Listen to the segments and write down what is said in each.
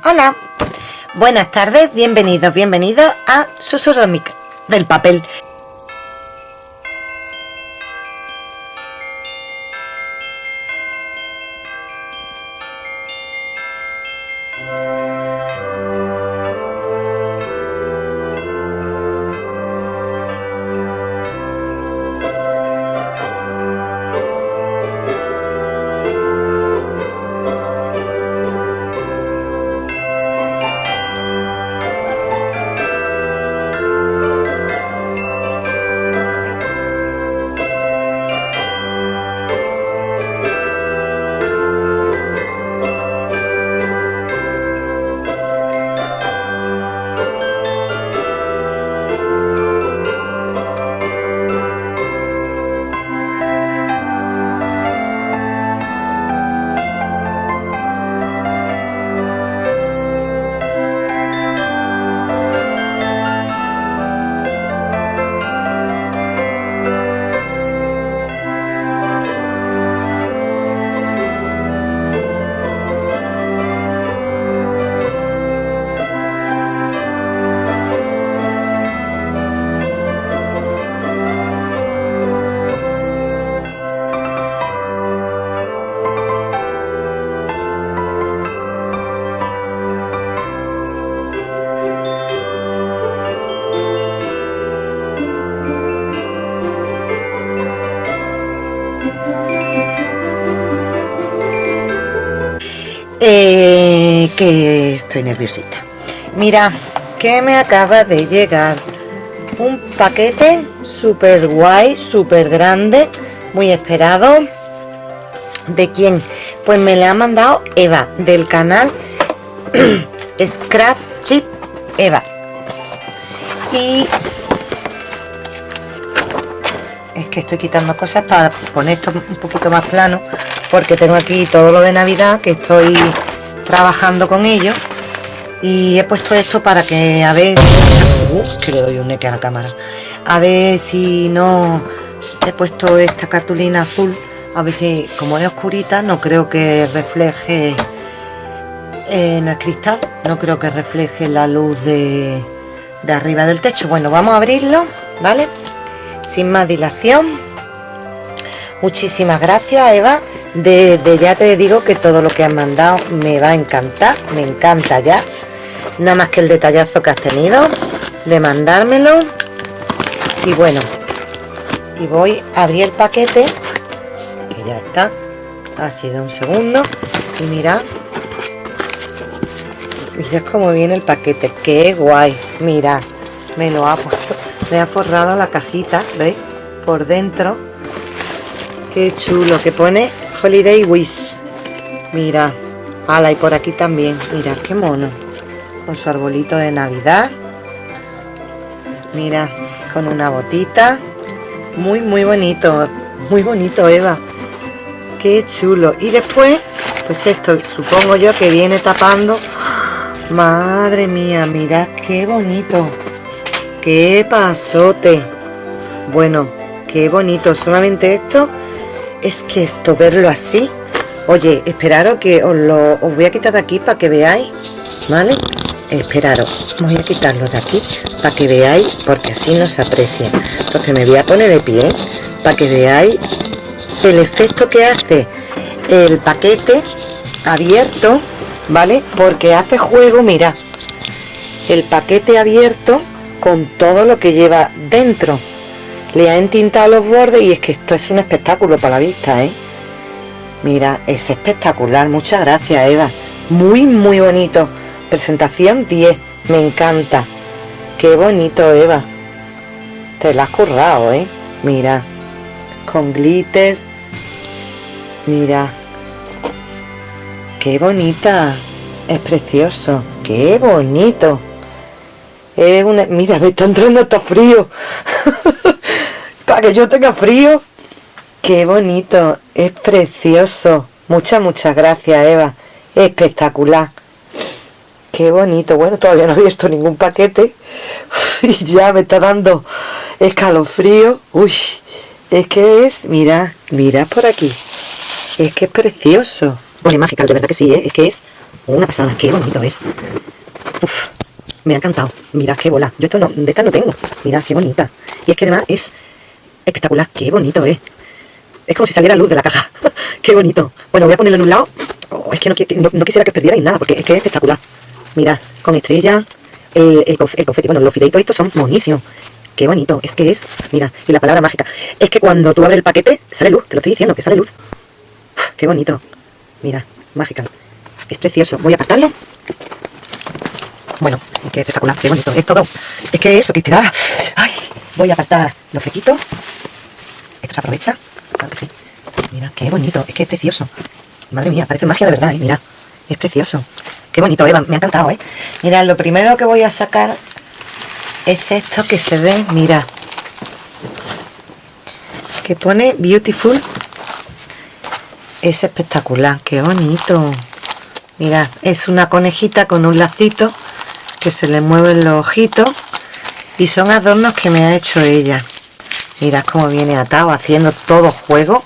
Hola, buenas tardes, bienvenidos, bienvenidos a Susurro del Papel. Que estoy nerviosita. Mira, que me acaba de llegar un paquete súper guay, súper grande, muy esperado. ¿De quién? Pues me le ha mandado Eva, del canal Scrap Chip Eva. Y es que estoy quitando cosas para poner esto un poquito más plano porque tengo aquí todo lo de navidad que estoy trabajando con ello y he puesto esto para que a ver uh, que le doy un neque a la cámara. A ver si no he puesto esta cartulina azul a ver si como es oscurita no creo que refleje eh, no es cristal no creo que refleje la luz de, de arriba del techo. Bueno vamos a abrirlo vale sin más dilación muchísimas gracias Eva desde ya te digo que todo lo que has mandado me va a encantar, me encanta ya. Nada más que el detallazo que has tenido de mandármelo. Y bueno, y voy a abrir el paquete, que ya está. Ha sido un segundo. Y mira, mira cómo viene el paquete, qué guay. Mira, me lo ha puesto, me ha forrado la cajita, ¿veis? Por dentro. Qué chulo, que pone Holiday Wish. Mira. Ala, y por aquí también. Mira, qué mono. Con su arbolito de Navidad. Mira, con una botita. Muy, muy bonito. Muy bonito, Eva. Qué chulo. Y después, pues esto, supongo yo que viene tapando. Madre mía, mira qué bonito. Qué pasote. Bueno, qué bonito. Solamente esto es que esto, verlo así oye, esperaros que os lo os voy a quitar de aquí para que veáis ¿vale? esperaros, voy a quitarlo de aquí para que veáis, porque así no se aprecia entonces me voy a poner de pie para que veáis el efecto que hace el paquete abierto ¿vale? porque hace juego, mira el paquete abierto con todo lo que lleva dentro le ha entintado los bordes y es que esto es un espectáculo para la vista ¿eh? mira es espectacular. Muchas gracias Eva. Muy muy bonito. Presentación 10 me encanta. Qué bonito Eva. Te la has currado ¿eh? mira. Con glitter. Mira. Qué bonita. Es precioso. Qué bonito. Es una... mira me está entrando hasta frío para que yo tenga frío qué bonito es precioso muchas muchas gracias Eva espectacular qué bonito bueno todavía no he visto ningún paquete y ya me está dando escalofrío uy es que es mira mira por aquí es que es precioso bueno mágica de verdad que sí ¿eh? es que es Una pasada, qué bonito es. Me ha encantado. Mirad qué bola. Yo esto no, de esta no tengo. Mirad qué bonita. Y es que además es espectacular. Qué bonito es. Es como si saliera luz de la caja. qué bonito. Bueno, voy a ponerlo en un lado. Oh, es que no, quisiera que perdierais nada porque es que es espectacular. Mirad, con estrella, el, el, confeti. Bueno, los fideitos estos son monísimos. Qué bonito. Es que es, mira, y la palabra mágica. Es que cuando tú abres el paquete, sale luz. Te lo estoy diciendo, que sale luz. qué bonito. Mira, mágica. Es precioso. Voy a apartarlo. Bueno, qué espectacular, qué bonito. Es todo. Es que eso que te da. Ay, voy a apartar los flequitos. Esto se aprovecha. Claro que sí. Mira, qué bonito. Es que es precioso. Madre mía, parece magia de verdad, ¿eh? Mira, es precioso. Qué bonito, Eva. Me ha encantado, ¿eh? Mira, lo primero que voy a sacar es esto que se ve, mira. Que pone Beautiful. Es espectacular. Qué bonito. Mira, es una conejita con un lacito que se le mueven los ojitos y son adornos que me ha hecho ella. Mira cómo viene atado, haciendo todo juego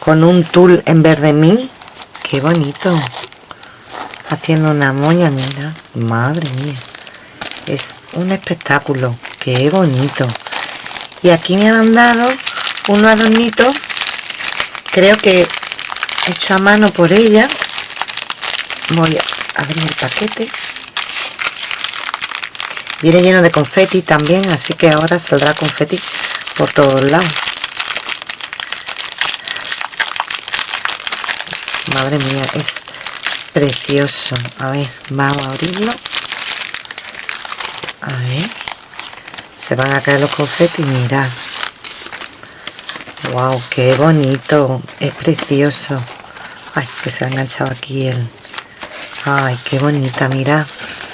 con un tul en verde mí. Qué bonito. Haciendo una moña, mira. Madre mía. Es un espectáculo. Qué bonito. Y aquí me han dado unos adornitos. Creo que hecho a mano por ella voy a abrir el paquete viene lleno de confeti también así que ahora saldrá confeti por todos lados. Madre mía es precioso. A ver vamos a abrirlo. A ver. Se van a caer los confetis mirad. Wow qué bonito. Es precioso. Ay que se ha enganchado aquí el Ay, qué bonita, mira.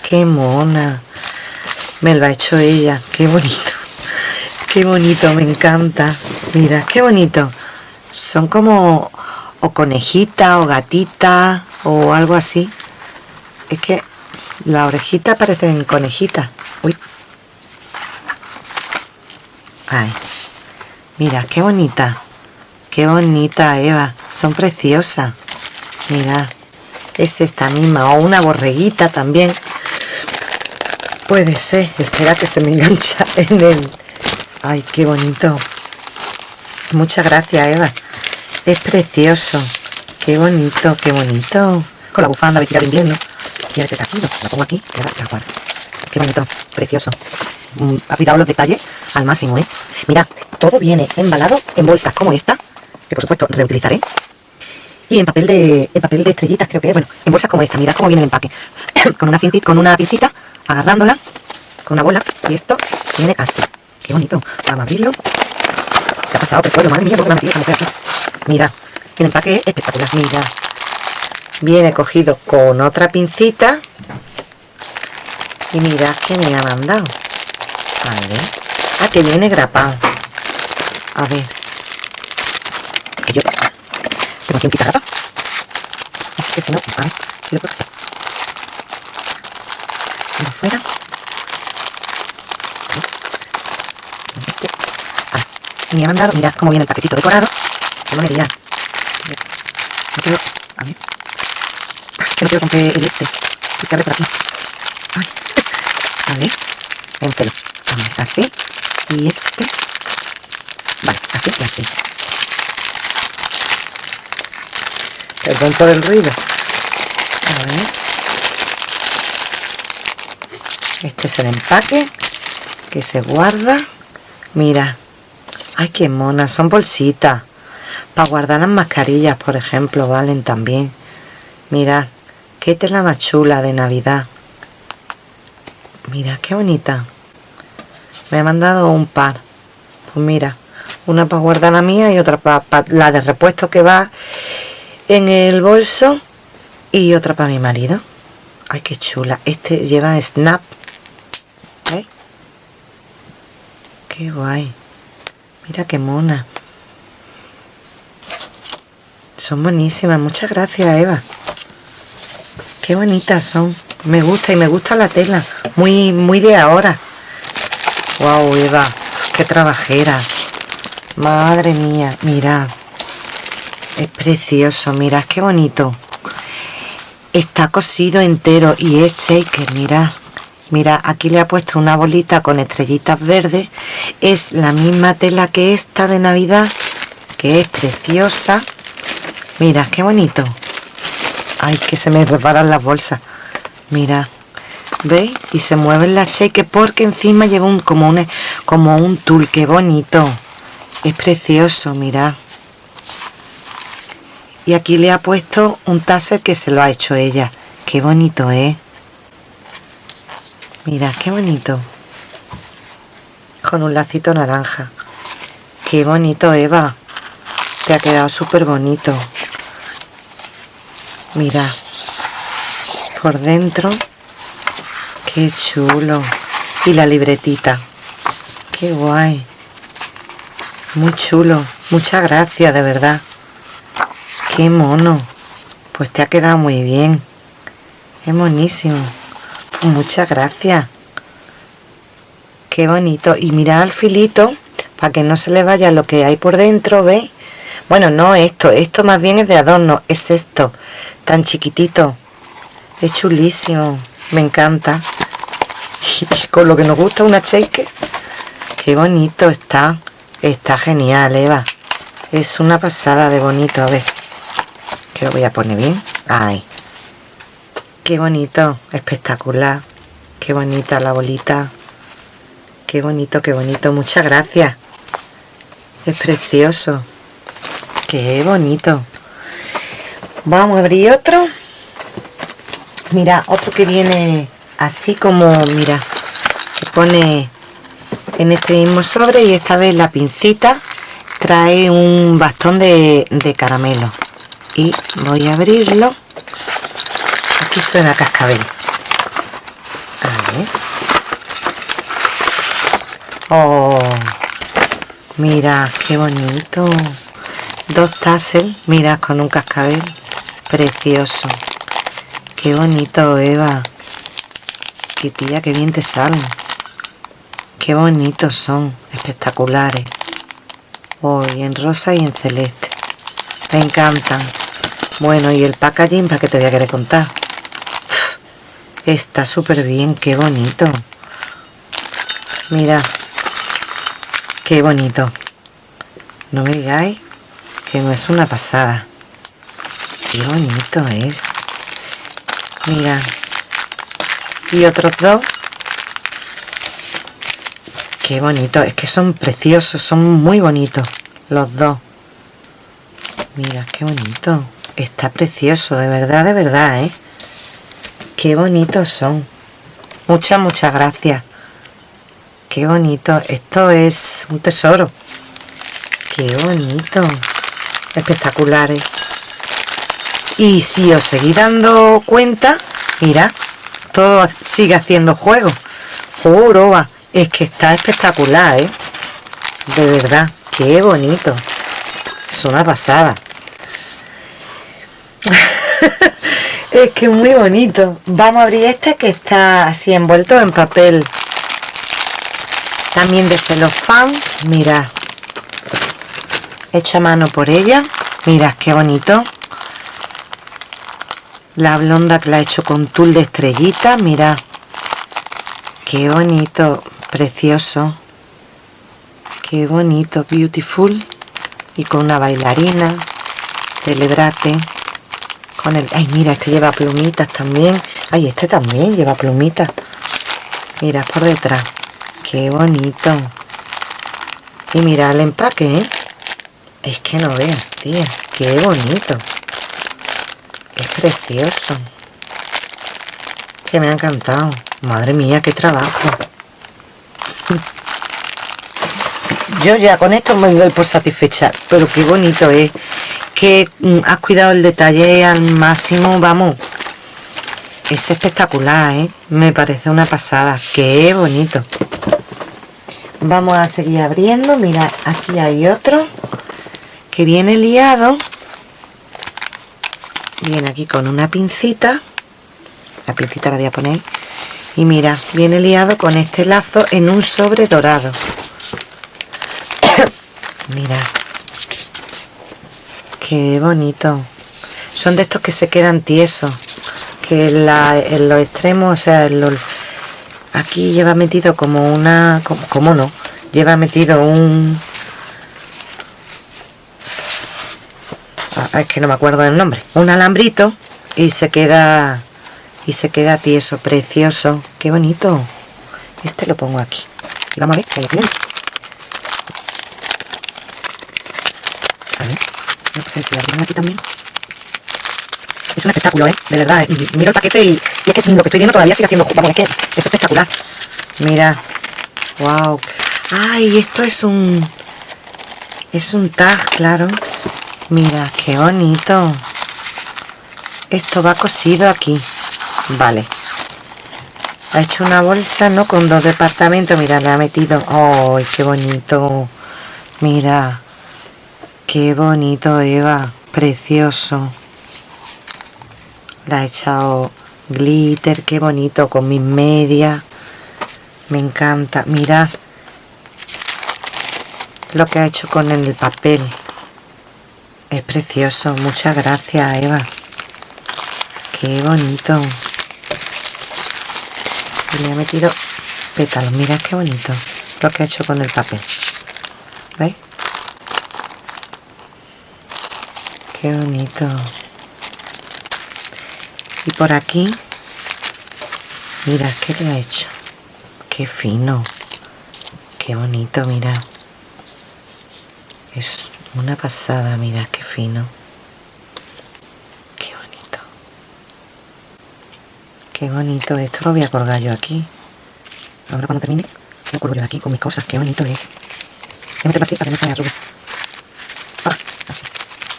Qué mona. Me lo ha hecho ella. Qué bonito. Qué bonito, me encanta. Mira, qué bonito. Son como o conejita o gatita o algo así. Es que la orejita parece en conejita. Uy. Ay. Mira, qué bonita. Qué bonita, Eva. Son preciosas. Mira es esta misma o una borreguita también puede ser. Espera que se me engancha en el ay qué bonito. Muchas gracias Eva. Es precioso. Qué bonito qué bonito. Con la bufanda tirar de invierno. Y este taquillo lo pongo aquí qué bonito precioso. Mm, ha cuidado los detalles al máximo ¿eh? mira todo viene embalado en bolsas como esta que por supuesto reutilizaré. Y en papel de en papel de estrellitas creo que bueno en bolsas como esta. Mirad cómo viene el empaque. Con una cintita con una pincita agarrándola con una bola y esto viene así. Qué bonito. Vamos a abrirlo. ¿qué ha pasado? Pero madre mía, porque la aquí. Mira el empaque es espectacular. Mira. Viene cogido con otra pincita. Y mirad que me ha mandado. A ver. Ah que viene grapado. A ver. Que yo tengo que rata. Así que si no, a ver, si lo puedo hacer. Fuera. Ah, y me ha mandado, mirad cómo viene el paquetito decorado. Que no me diría. No quiero, a ver. Que no quiero romper el este. Que se abre por aquí. Ay. A ver. Véntelo. A ver, así. Y este. Vale, así y así. Perdón por el ruido. A ver. Este es el empaque que se guarda. Mira. Ay, qué mona. Son bolsitas. Para guardar las mascarillas, por ejemplo, valen también. Mirad. Qué tela más chula de Navidad. Mira, qué bonita. Me ha mandado un par. Pues mira. Una para guardar la mía y otra para, para la de repuesto que va en el bolso y otra para mi marido ay qué chula este lleva snap ¿Eh? Qué guay. Mira qué mona. Son buenísimas. Muchas gracias Eva. Qué bonitas son. Me gusta y me gusta la tela. Muy muy de ahora. Wow Eva. Qué trabajera. Madre mía. Mirad es precioso, mirad qué bonito. está cosido entero y es shake mira. Mira aquí le ha puesto una bolita con estrellitas verdes es la misma tela que esta de navidad que es preciosa. Mira qué bonito. Ay que se me reparan las bolsas. Mira ¿veis? y se mueven las shakes porque encima lleva un como un como un tul qué bonito. Es precioso mira. Y aquí le ha puesto un taser que se lo ha hecho ella. Qué bonito es mira qué bonito con un lacito naranja. Qué bonito Eva. Te ha quedado súper bonito mira por dentro qué chulo. Y la libretita. Qué guay. Muy chulo. Muchas gracias de verdad. Qué mono. Pues te ha quedado muy bien. Es monísimo. Pues muchas gracias qué bonito. Y mira al filito para que no se le vaya lo que hay por dentro ¿veis? bueno no esto esto más bien es de adorno es esto tan chiquitito. Es chulísimo me encanta. Y con lo que nos gusta una shake qué bonito está está genial Eva. Es una pasada de bonito a ver. Que lo voy a poner bien ay qué bonito espectacular. Qué bonita la bolita qué bonito qué bonito. Muchas gracias. Es precioso. Qué bonito. Vamos a abrir otro. Mira otro que viene así como mira que pone en este mismo sobre y esta vez la pincita trae un bastón de, de caramelo. Y voy a abrirlo. Aquí suena cascabel. A ver oh mira qué bonito. Dos tassels mira con un cascabel precioso. Qué bonito Eva. Qué tía qué bien te salen qué bonitos son espectaculares. Hoy en rosa y en celeste. Me encantan. Bueno, y el packaging, ¿para que te voy a querer contar? Está súper bien, qué bonito. Mira, qué bonito. No me digáis que no es una pasada. Qué bonito es. Mira. Y otros dos. Qué bonito. Es que son preciosos, son muy bonitos los dos. Mira, qué bonito. Está precioso, de verdad, de verdad, ¿eh? Qué bonitos son. Muchas, muchas gracias. Qué bonito. Esto es un tesoro. Qué bonito. Espectaculares. Y si os seguís dando cuenta, mira, todo sigue haciendo juego. Juro, es que está espectacular, ¿eh? De verdad, qué bonito. Es una pasada. es que muy bonito vamos a abrir este que está así envuelto en papel también de celofán mira. Hecho a mano por ella mira qué bonito. La blonda que la ha hecho con tul de estrellita mira. Qué bonito precioso. Qué bonito beautiful. Y con una bailarina celebrate. Con el ay mira este lleva plumitas también. Ay este también lleva plumitas. Mira por detrás qué bonito y mira el empaque ¿eh? es que no veas tía qué bonito es precioso que me ha encantado madre mía qué trabajo yo ya con esto me doy por satisfecha pero qué bonito es que mm, has cuidado el detalle al máximo, vamos. Es espectacular, ¿eh? Me parece una pasada. Qué bonito. Vamos a seguir abriendo. Mira, aquí hay otro que viene liado. Viene aquí con una pincita. La pincita la voy a poner. Y mira, viene liado con este lazo en un sobre dorado. mira, Qué bonito. Son de estos que se quedan tiesos. que en, los extremos o sea aquí lleva metido como una como, no lleva metido un ah, es que no me acuerdo del nombre un alambrito y se queda y se queda tieso precioso. Qué bonito. Este lo pongo aquí. Y vamos a ver qué hay aquí. A ver no sé si abrimos aquí también es un espectáculo, ¿eh? De verdad, ¿eh? miro el paquete y, es que lo que estoy viendo todavía sigue haciendo... Vamos, es que es espectacular. Mira. Wow. Ay, esto es un... Es un tag, claro. Mira, qué bonito. Esto va cosido aquí. Vale. Ha hecho una bolsa, ¿no? Con dos departamentos. Mira, le ha metido... ¡Ay, qué bonito! Mira. Qué bonito, Eva. Precioso la he echado glitter qué bonito con mis medias. Me encanta. Mirad lo que ha hecho con el papel. Es precioso. Muchas gracias Eva. Qué bonito. Le ha metido pétalos. Mirad qué bonito lo que ha hecho con el papel. ¿veis? qué bonito y por aquí. Mira qué le ha hecho qué fino. Qué bonito mira. Es una pasada mira qué fino. Qué bonito. Qué bonito esto. Lo voy a colgar yo aquí. Ahora cuando termine lo colgo yo aquí con mis cosas. Qué bonito es. Voy a meterlo para que no se me ah, así.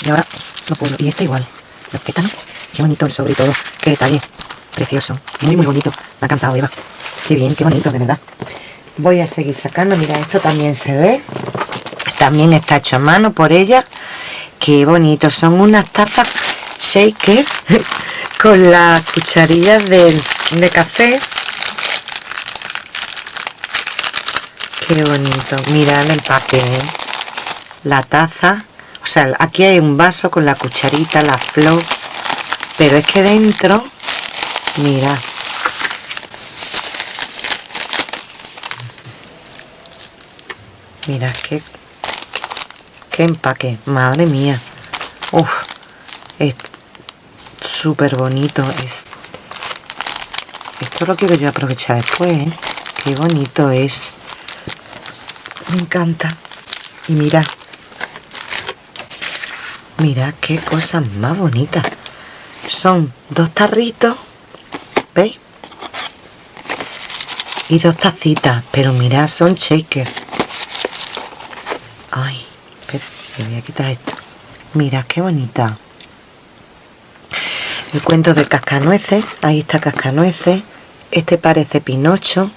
Y ahora lo puedo y este igual. Los pétalos Qué bonito el sobre todo. Qué detalle. Precioso. Muy, muy bonito. Me ha encantado, Eva. Qué bien, qué bonito, de verdad. Voy a seguir sacando. Mira, esto también se ve. También está hecho a mano por ella. Qué bonito. Son unas tazas shaker con las cucharillas de, de café. Qué bonito. Mirad el papel. La taza. O sea, aquí hay un vaso con la cucharita, la flor pero es que dentro mira. Mira qué qué empaque madre mía. Uf, es súper bonito es esto lo quiero yo aprovechar después ¿eh? qué bonito es. Me encanta. Y mira. Mira qué cosa más bonita son dos tarritos ¿veis? y dos tacitas pero mirad son shakers. Ay espera, voy a quitar esto. Mirad qué bonita. El cuento de cascanueces ahí está cascanueces. Este parece pinocho.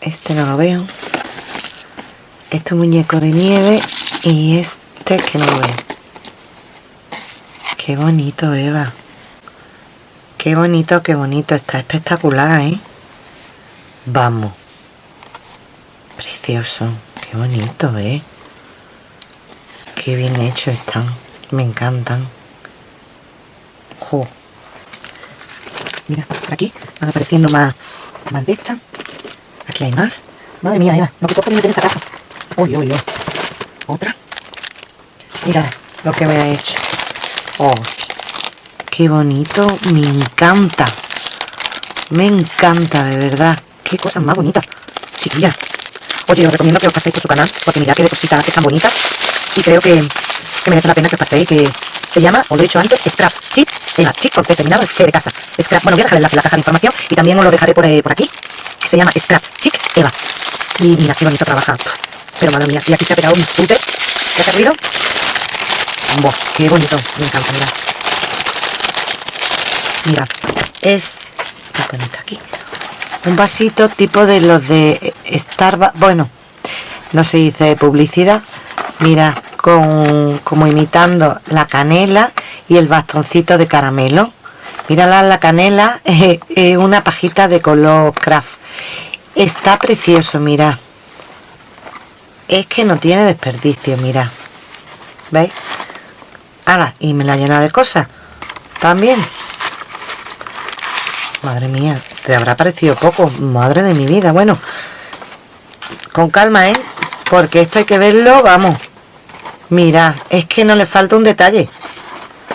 Este no lo veo. Este muñeco de nieve y este que no lo veo Qué bonito, Eva. Qué bonito, qué bonito. Está espectacular, ¿eh? Vamos. Precioso. Qué bonito, ¿eh? Qué bien hecho están. Me encantan. Jo. Mira, aquí van apareciendo más, más de estas. Aquí hay más. Madre mía, Eva. No te puedo meter esta caja. Uy, uy, uy. Otra. Mira lo que me ha hecho. Oh, qué bonito. Me encanta. Me encanta, de verdad. Qué cosa más bonita. Chiquilla. Oye, os recomiendo que os paséis por su canal, porque mirad qué de cositas tan bonitas. Y creo que, que merece la pena que os paséis, que se llama, os lo he dicho antes, Scrap Chip, Eva, Chip con C terminado, G de casa. Scrap, bueno, voy a dejar en la, caja de información y también os lo dejaré por, eh, por aquí, se llama Scrap Chic Eva. Y mira qué bonito trabaja. Pero madre mía, y aquí se ha pegado un punte. ¿Qué ha ruido? Qué bonito, me encanta, mira. Es... aquí? Un vasito tipo de los de Starbucks, bueno, no se dice publicidad. Mira, con, como imitando la canela y el bastoncito de caramelo. Mírala la canela, es una pajita de color craft. Está precioso, mira. Es que no tiene desperdicio, mira. ¿Veis? Y me la llena de cosas. También. Madre mía, te habrá parecido poco. Madre de mi vida. Bueno, con calma, ¿eh? Porque esto hay que verlo, vamos. Mira, es que no le falta un detalle.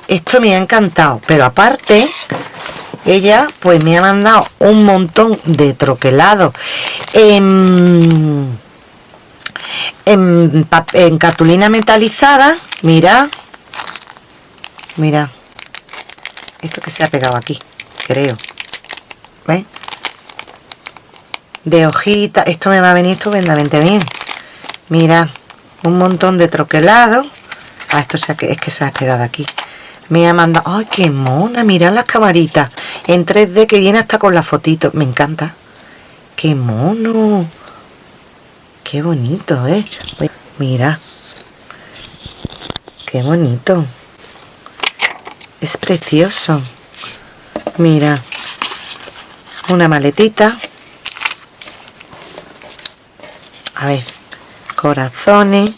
Esto me ha encantado. Pero aparte, ella pues me ha mandado un montón de troquelados en, en, en cartulina metalizada. Mira. Mira. Esto que se ha pegado aquí, creo. ¿Ves? De hojita. Esto me va a venir estupendamente bien. Mira, un montón de troquelado. Ah, esto es que se ha pegado aquí. Me ha mandado... ¡Ay, qué mona! Mirad las camaritas. En 3D que viene hasta con la fotito. Me encanta. ¡Qué mono! ¡Qué bonito, eh! Mira. ¡Qué bonito! Es precioso. Mira. Una maletita. A ver. Corazones.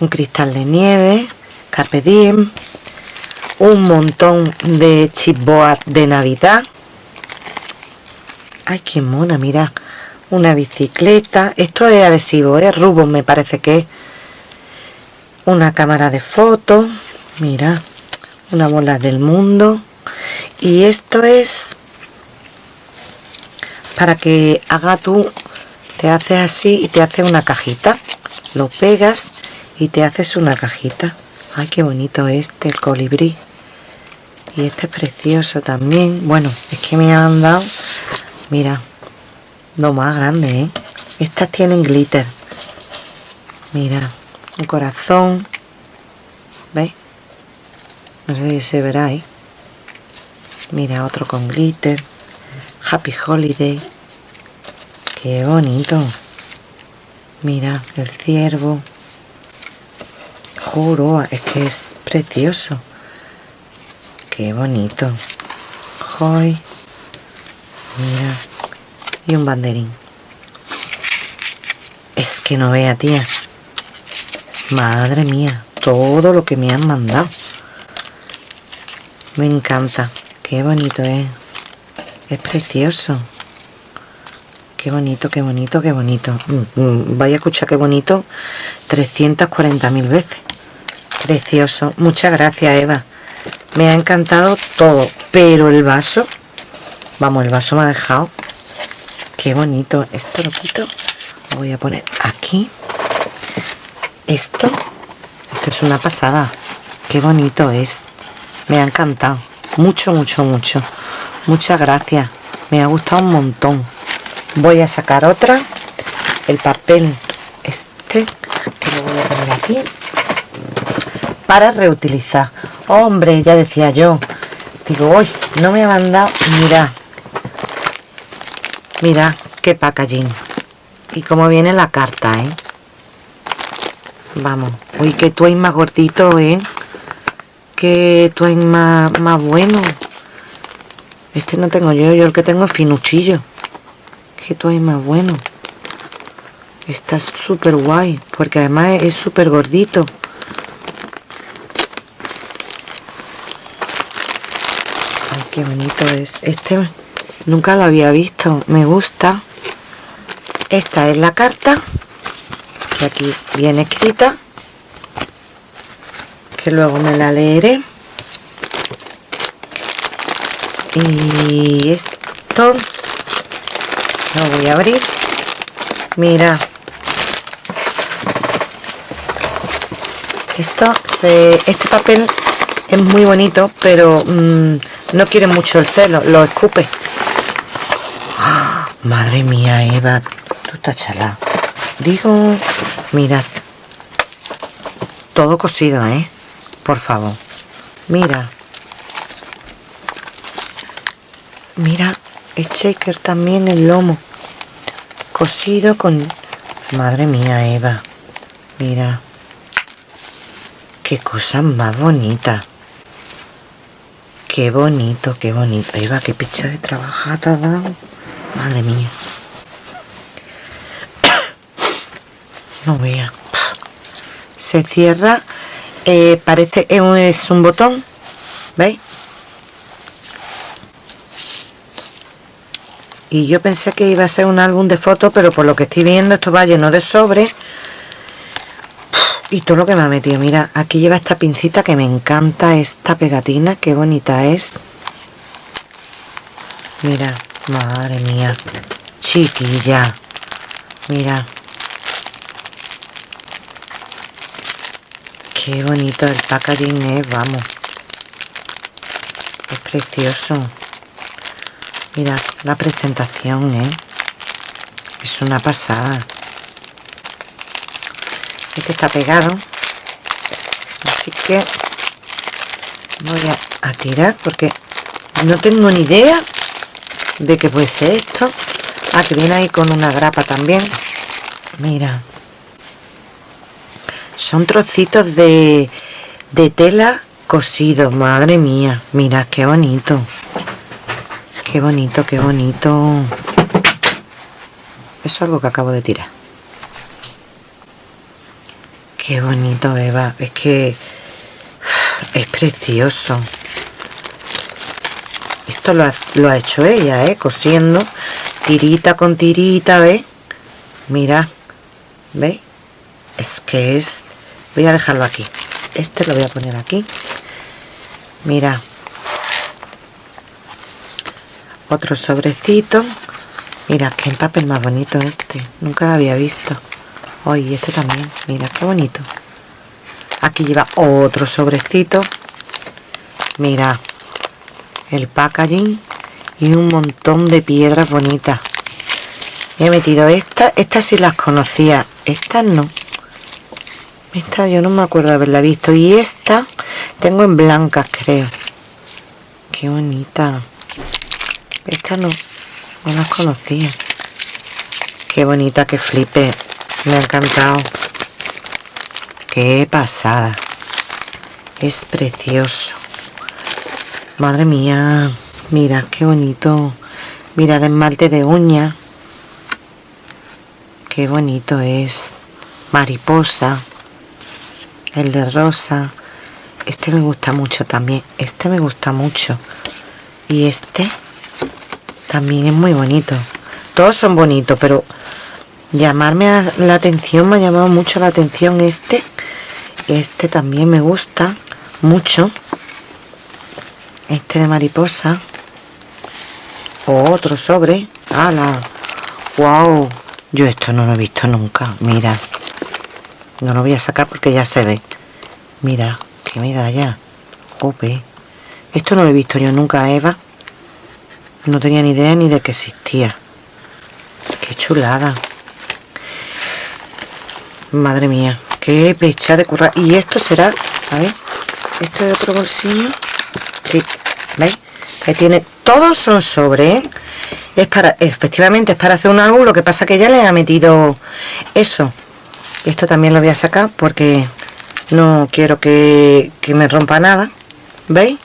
Un cristal de nieve. Carpe diem. Un montón de chipboard de Navidad. Ay, qué mona, mira. Una bicicleta. Esto es adhesivo, es ¿eh? Rubos me parece que es. Una cámara de fotos. Mira una bola del mundo. Y esto es para que haga tú te haces así y te hace una cajita. Lo pegas y te haces una cajita. Ay qué bonito este el colibrí. Y este es precioso también. Bueno es que me han dado mira lo más grande ¿eh? estas tienen glitter. Mira un corazón. ¿veis? No sé si se verá ahí. Mira otro con glitter. Happy holiday. Qué bonito. Mira el ciervo. Juro es que es precioso. Qué bonito. Hoy. Mira. Y un banderín. Es que no vea tía. Madre mía todo lo que me han mandado me encanta. Qué bonito es. Es precioso. Qué bonito, qué bonito, qué bonito. Mm, mm, vaya a escuchar qué bonito. 340.000 veces. Precioso. Muchas gracias, Eva. Me ha encantado todo. Pero el vaso... Vamos, el vaso me ha dejado... Qué bonito. Esto lo quito. Lo voy a poner aquí. Esto... Esto es una pasada. Qué bonito es me ha encantado. Mucho mucho mucho. Muchas gracias. Me ha gustado un montón. Voy a sacar otra. El papel este que lo voy a poner aquí para reutilizar. Hombre ya decía yo. Digo hoy no me ha mandado mira mira qué packaging. Y cómo viene la carta eh vamos. Uy que tú hay más gordito eh que hay más, más bueno. Este no tengo yo, yo el que tengo es finuchillo. Que tú hay más bueno. Está súper guay, porque además es súper gordito. Ay, qué bonito es. Este nunca lo había visto, me gusta. Esta es la carta, que aquí viene escrita luego me la leeré. Y esto lo voy a abrir. Mira. Esto se este papel es muy bonito pero mm, no quiere mucho el celo lo escupe. ¡Ah! madre mía Eva tú estás chala. Digo mirad. Todo cosido eh por favor. Mira. Mira el shaker también el lomo. Cosido con madre mía Eva. Mira. Qué cosa más bonita. Qué bonito qué bonito. Eva qué picha de trabajada dado. Madre mía. No vea. Se cierra eh, parece es un botón ¿veis? y yo pensé que iba a ser un álbum de fotos pero por lo que estoy viendo esto va lleno de sobres y todo lo que me ha metido mira aquí lleva esta pincita que me encanta esta pegatina qué bonita es. Mira madre mía chiquilla. Mira qué bonito el packaging es vamos es precioso Mira la presentación, ¿eh? Es una pasada. Este está pegado. Así que voy a, tirar porque no tengo ni idea de qué puede ser esto. Ah, que viene ahí con una grapa también. Mira. Son trocitos de, de tela cosido. Madre mía. Mira, qué bonito. Qué bonito, qué bonito. Eso es algo que acabo de tirar. Qué bonito, Eva. Es que es precioso. Esto lo ha, lo ha hecho ella, ¿eh? Cosiendo. Tirita con tirita, ¿ves? Mira. ¿Veis? Es que es... Voy a dejarlo aquí. Este lo voy a poner aquí. Mira. Otro sobrecito. Mira qué papel más bonito este. Nunca lo había visto. Hoy este también. Mira qué bonito. Aquí lleva otro sobrecito. Mira. El packaging. Y un montón de piedras bonitas. He metido estas estas sí las conocía. Estas no esta yo no me acuerdo haberla visto y esta tengo en blancas creo qué bonita esta no, no las conocía. Qué bonita, que flipe. Me ha encantado. Qué pasada. Es precioso. Madre mía. Mira, qué bonito. Mira, de esmalte de uña. Qué bonito es. Mariposa. El de rosa. Este me gusta mucho también. Este me gusta mucho. Y este también es muy bonito. Todos son bonitos pero llamarme la atención me ha llamado mucho la atención este. Este también me gusta mucho. Este de mariposa. Otro sobre. Ala wow yo esto no lo he visto nunca. Mira no lo voy a sacar porque ya se ve mira qué medalla Ope. esto no lo he visto yo nunca Eva no tenía ni idea ni de que existía. Qué chulada. Madre mía, qué pecha de curra. Y esto será, a ver, esto es otro bolsillo. Sí, ¿veis? Que tiene, todos son sobre, ¿eh? Es para, efectivamente es para hacer un álbum, lo que pasa que ya le ha metido eso. Esto también lo voy a sacar porque no quiero que, que me rompa nada. ¿Veis?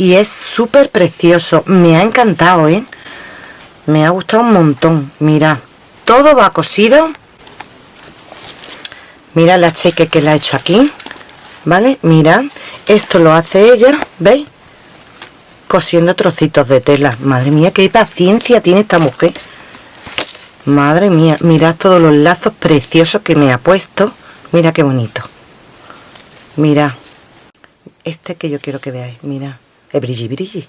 y es súper precioso me ha encantado ¿eh? me ha gustado un montón mira todo va cosido mira la cheque que le ha hecho aquí vale mirad esto lo hace ella veis cosiendo trocitos de tela madre mía qué paciencia tiene esta mujer madre mía mirad todos los lazos preciosos que me ha puesto. Mira qué bonito. Mira este que yo quiero que veáis mira es brilli brilli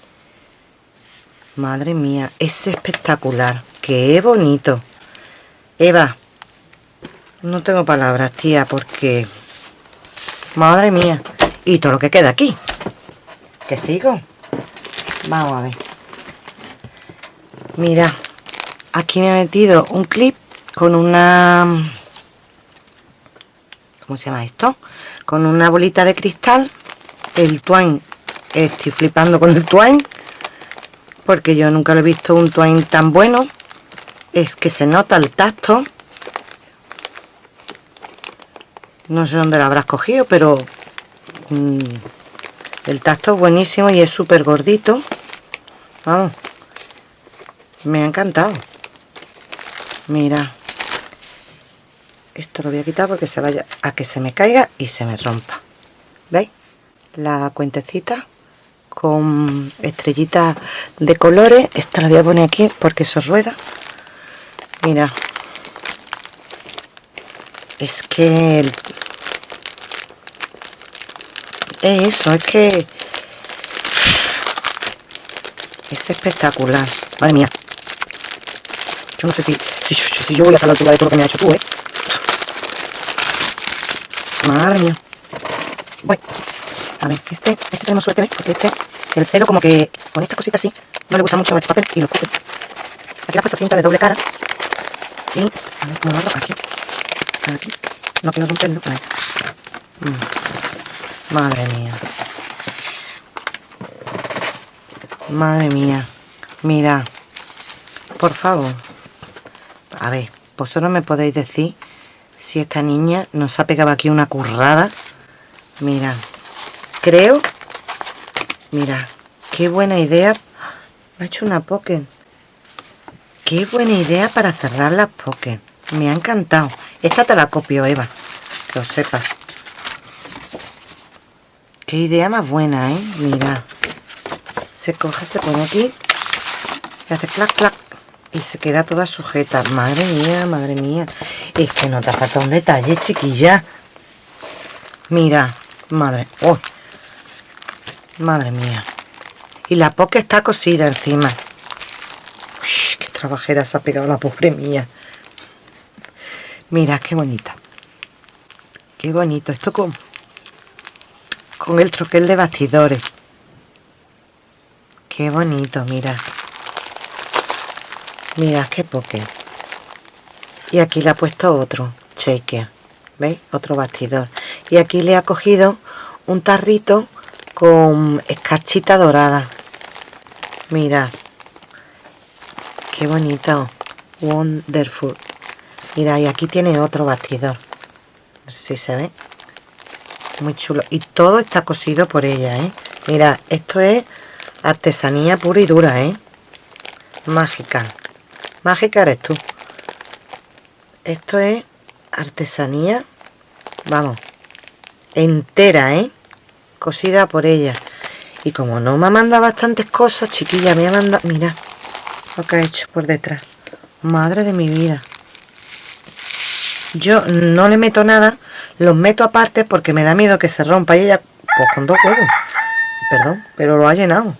madre mía es espectacular qué bonito. Eva no tengo palabras tía porque madre mía y todo lo que queda aquí. Que sigo vamos a ver. Mira aquí me he metido un clip con una ¿cómo se llama esto? con una bolita de cristal. El twine estoy flipando con el twine porque yo nunca lo he visto un twine tan bueno. Es que se nota el tacto. No sé dónde lo habrás cogido pero mm, el tacto es buenísimo y es súper gordito vamos me ha encantado mira. Esto lo voy a quitar porque se vaya a que se me caiga y se me rompa. ¿veis? la cuentecita con estrellitas de colores. Esta la voy a poner aquí porque eso rueda. Mira. Es que es eso, es que es espectacular. Madre mía yo no sé si si, yo voy a estar a la altura de todo lo que me ha hecho tú, ¿eh? madre mía bueno, a ver, este, este tenemos suerte, ¿ves? Porque este, el celo como que con esta cosita así, no le gusta mucho este papel y lo escupe. Aquí le ha puesto cinta de doble cara. Y, a ver cómo lo aquí. Aquí. No quiero romperlo, ahí. Mm. Madre mía. Madre mía. Mira. Por favor. A ver, vosotros me podéis decir si esta niña nos ha pegado aquí una currada. Mira creo mira qué buena idea. Me ha hecho una pocket qué buena idea para cerrar las pocket me ha encantado. Esta te la copio Eva lo sepas. Qué idea más buena eh mira. Se coge se pone aquí. Y hace clac clac y se queda toda sujeta madre mía madre mía es que no te falta un detalle chiquilla mira Madre, oh, madre mía. Y la poca está cosida encima. Uy, qué trabajera se ha pegado la pobre mía. Mira, qué bonita. Qué bonito. Esto con, con el troquel de bastidores. Qué bonito, mira. Mira, qué poke. Y aquí le ha puesto otro shaker. ¿Veis? Otro bastidor y aquí le ha cogido un tarrito con escarchita dorada mira qué bonito wonderful mira y aquí tiene otro bastidor no sé si se ve muy chulo y todo está cosido por ella ¿eh? mira esto es artesanía pura y dura ¿eh? mágica mágica eres tú esto es artesanía vamos entera, ¿eh? Cosida por ella. Y como no me ha mandado bastantes cosas, chiquilla, me ha mandado... Mira lo que ha hecho por detrás. Madre de mi vida. Yo no le meto nada, los meto aparte porque me da miedo que se rompa. Y ella, pues con dos huevos. Perdón, pero lo ha llenado.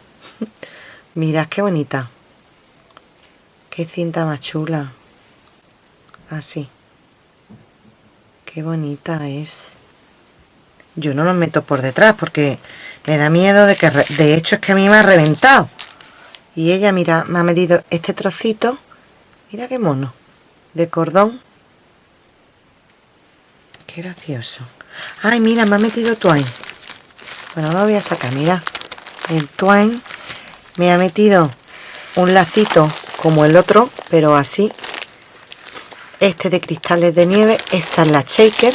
Mirad qué bonita. Qué cinta más chula. Así. Qué bonita es. Yo no los meto por detrás porque me da miedo de que... De hecho es que a mí me ha reventado. Y ella, mira, me ha medido este trocito. Mira qué mono. De cordón. Qué gracioso. Ay, mira, me ha metido twine. Bueno, no lo voy a sacar, mira. El twine me ha metido un lacito como el otro, pero así. Este de cristales de nieve. Esta es la shaker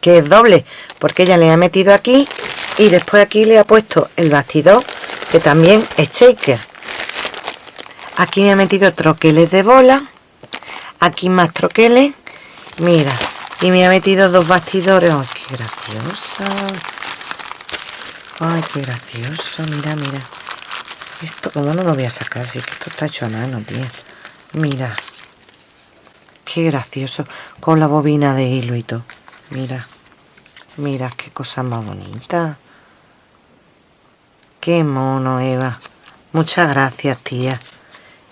que es doble porque ella le ha metido aquí y después aquí le ha puesto el bastidor que también es shaker aquí me ha metido troqueles de bola aquí más troqueles mira y me ha metido dos bastidores ¡ay qué graciosa! ¡ay qué gracioso! mira mira esto como no lo voy a sacar si que esto está hecho a mano tío mira qué gracioso con la bobina de hilo y todo mira Mira qué cosa más bonita. Qué mono, Eva. Muchas gracias, tía.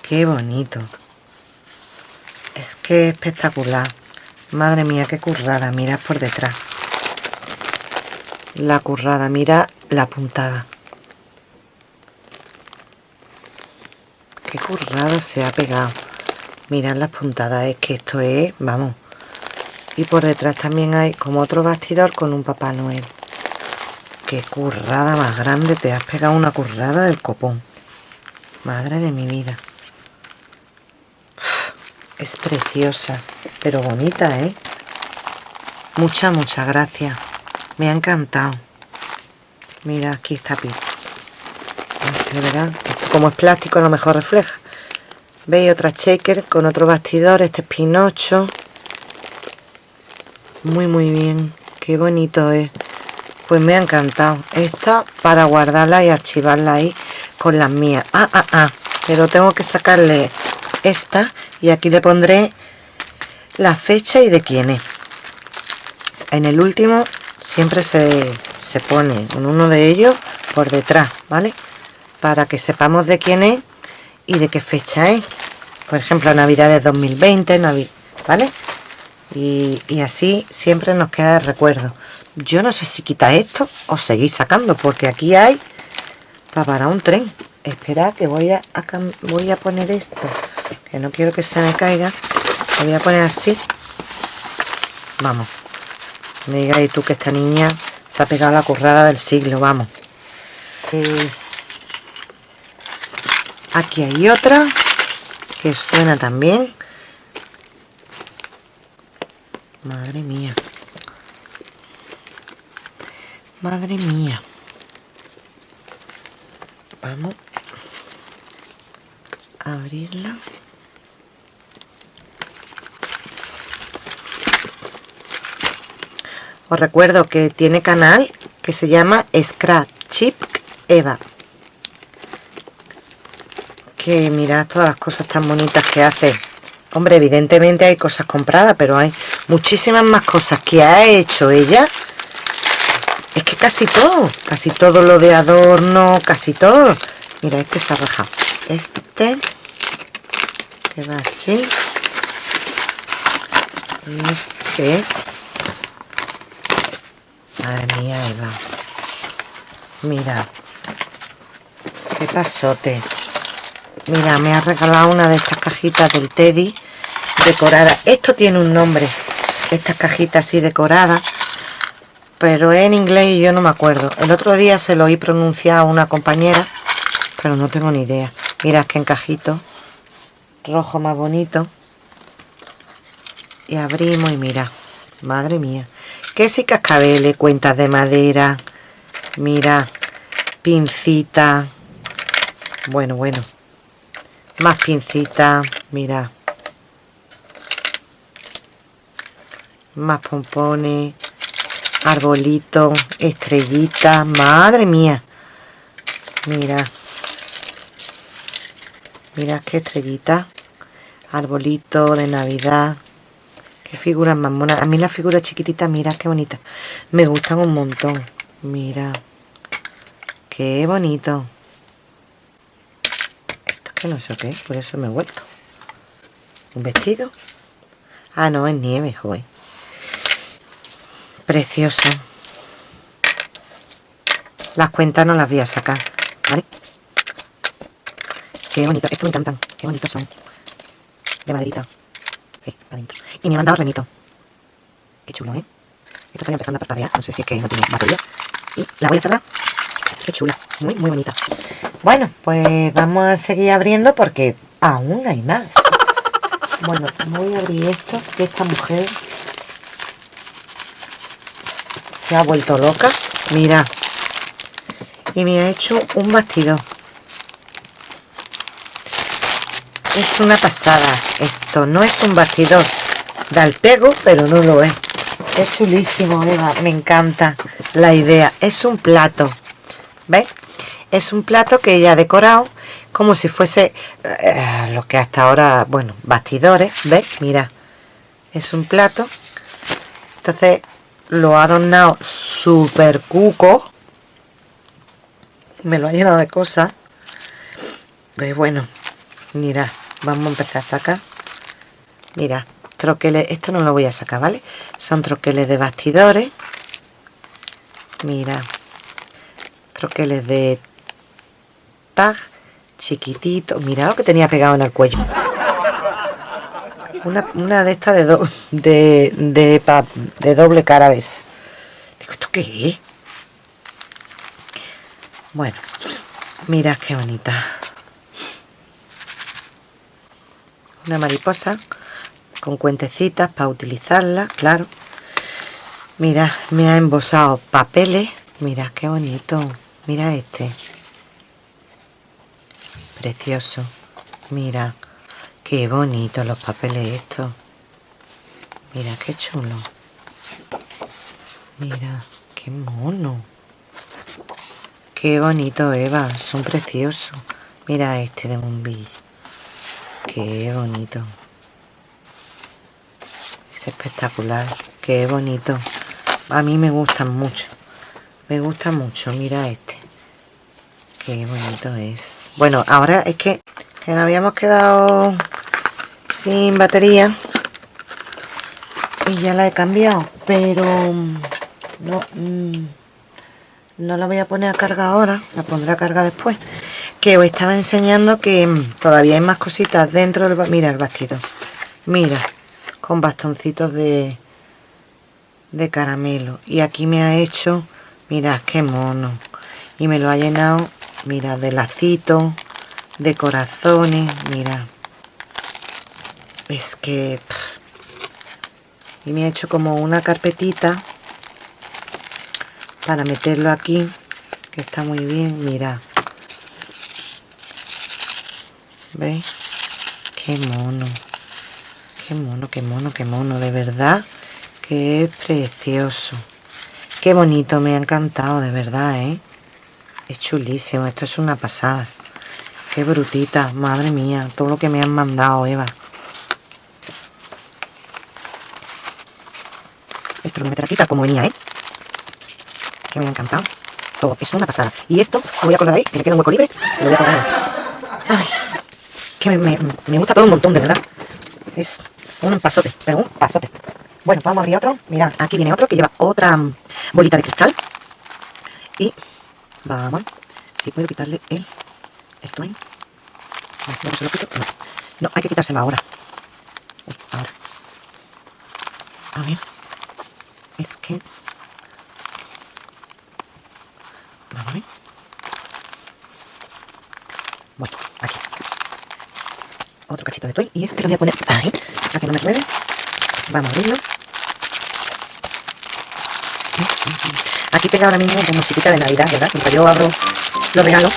Qué bonito. Es que espectacular. Madre mía, qué currada. Mira por detrás. La currada. Mira la puntada. Qué currada se ha pegado. Mirad las puntadas. Es que esto es, vamos, y por detrás también hay como otro bastidor con un Papá Noel. Qué currada más grande te has pegado una currada del copón. Madre de mi vida. Es preciosa pero bonita eh muchas muchas gracias. Me ha encantado. Mira aquí está Pito se verá como es plástico a lo mejor refleja. Veis otra shaker con otro bastidor este es Pinocho. Muy muy bien. Qué bonito es. Pues me ha encantado. Esta para guardarla y archivarla ahí con las mías. Ah, ah, ah, pero tengo que sacarle esta y aquí le pondré la fecha y de quién es. En el último siempre se, se pone en uno de ellos por detrás vale para que sepamos de quién es y de qué fecha es. Por ejemplo navidad de 2020 vale y, así siempre nos queda el recuerdo. Yo no sé si quita esto o seguir sacando porque aquí hay para un tren. Espera que voy a, voy a poner esto que no quiero que se me caiga. Lo voy a poner así. Vamos. Me digáis tú que esta niña se ha pegado la currada del siglo vamos. Pues aquí hay otra que suena también. Madre mía. Madre mía. Vamos a abrirla. Os recuerdo que tiene canal que se llama Scratch Chip Eva que mirad todas las cosas tan bonitas que hace. Hombre evidentemente hay cosas compradas pero hay muchísimas más cosas que ha hecho ella. Es que casi todo casi todo lo de adorno casi todo. Mira este se ha rajado. Este que va así. Este es. Madre mía Eva. Mira qué pasote mira me ha regalado una de estas cajitas del Teddy decorada. Esto tiene un nombre estas cajitas así decoradas pero en inglés yo no me acuerdo. El otro día se lo oí pronunciar a una compañera pero no tengo ni idea. Mira que encajito rojo más bonito. Y abrimos y mira madre mía. Que si cascabeles cuentas de madera mira pincita. Bueno bueno más pincita mira más pompones arbolito, estrellita, madre mía. Mira. Mira qué estrellita. Arbolito de Navidad. Qué figuras más monas. A mí las figuras chiquititas, mira qué bonita. Me gustan un montón. Mira. Qué bonito. No sé qué, por eso me he vuelto. ¿Un vestido? Ah, no, es nieve, joder. Precioso. Las cuentas no las voy a sacar, ¿vale? Qué bonito, esto me encantan. Qué bonitos son. De maderita. Eh, adentro. Y me han dado remito. Qué chulo, ¿eh? Esto está empezando a parpadear. No sé si es que no tiene batería. Y la voy a cerrar. Qué chula. Muy, muy bonita. Bueno, pues vamos a seguir abriendo porque aún hay más. Bueno, voy a abrir esto de esta mujer se ha vuelto loca. Mira. Y me ha hecho un bastidor es una pasada esto. No es un bastidor da el pego pero no lo es. Es chulísimo Eva. Me encanta la idea. Es un plato ¿ves? es un plato que ella ha decorado como si fuese eh, lo que hasta ahora bueno bastidores ¿ves? mira es un plato. Entonces lo ha adornado super cuco. Me lo ha llenado de cosas. Pues bueno mira vamos a empezar a sacar. Mira troqueles esto no lo voy a sacar vale son troqueles de bastidores. Mira troqueles de tag chiquitito mira lo que tenía pegado en el cuello una, de estas de, de, de, de, doble cara de. Digo, ¿esto qué es? Bueno, mira qué bonita. Una mariposa con cuentecitas para utilizarla, claro. Mira, me ha embosado papeles. Mira qué bonito. Mira este. Precioso. Mira. Qué bonito los papeles estos. Mira, qué chulo. Mira, qué mono. Qué bonito, Eva. Son preciosos. Mira este de bombillo. Qué bonito. Es espectacular. Qué bonito. A mí me gustan mucho. Me gusta mucho. Mira este. Qué bonito es. Bueno, ahora es que, nos habíamos quedado sin batería. Y ya la he cambiado. Pero no... Mm, no la voy a poner a carga ahora. La pondré a carga después. Que os estaba enseñando que mm, todavía hay más cositas dentro del... Mira el vestido. Mira. Con bastoncitos de... De caramelo. Y aquí me ha hecho... Mirad qué mono. Y me lo ha llenado mira de lacitos de corazones mira es que y me ha hecho como una carpetita para meterlo aquí que está muy bien mira veis qué mono. Qué mono qué mono qué mono de verdad que es precioso qué bonito me ha encantado de verdad eh es chulísimo, esto es una pasada. Qué brutita, madre mía, todo lo que me han mandado, Eva. Esto lo voy a meter aquí como venía, ¿eh? Que me ha encantado. Todo, es una pasada. Y esto lo voy a colgar ahí, que me queda un hueco libre, lo voy a colgar. Ay, que me, me gusta todo un montón, de verdad. Es un pasote, pero un pasote. Bueno, vamos a abrir otro. Mirad, aquí viene otro que lleva otra bolita de cristal. Y Vamos. Si puedo quitarle el... Esto ahí. No, se lo quito. No. hay que quitárselo ahora. Uy, ahora. A ver. Es que... Vamos a ver. Bueno, aquí. Otro cachito de toy. Y este lo voy a poner ahí. Para que no me ruede. Vamos a abrirlo. Aquí tengo ahora mismo como musiquita de Navidad, ¿verdad? Mientras yo abro los regalos.